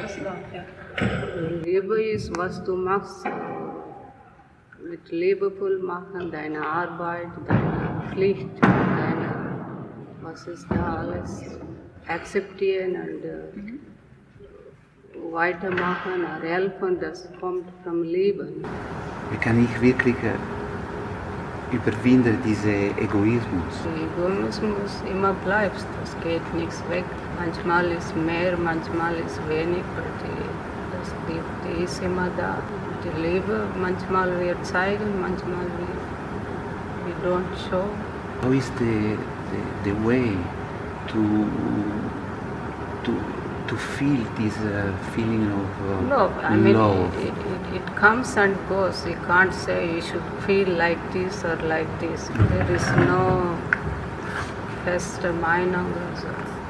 alles da. Ja. Liebe ist, was du machst. Mit liebevoll machen, deine Arbeit, deine Pflicht, deine, was ist da alles, akzeptieren und äh, weitermachen, und helfen, das kommt vom Leben. Wie kann ich wirklich überwinden diesen Egoismus? Der Egoismus immer bleibt, das geht nichts weg. Manchmal ist mehr, manchmal ist weniger. Die, die, die ist immer da. Die Liebe, manchmal wir zeigen, manchmal wir, we don't show. How is the, the, the way to, to, to feel this uh, feeling of uh, Love, I mean, love? It, it, comes and goes. You can't say you should feel like this or like this. There is no Meinung. or so.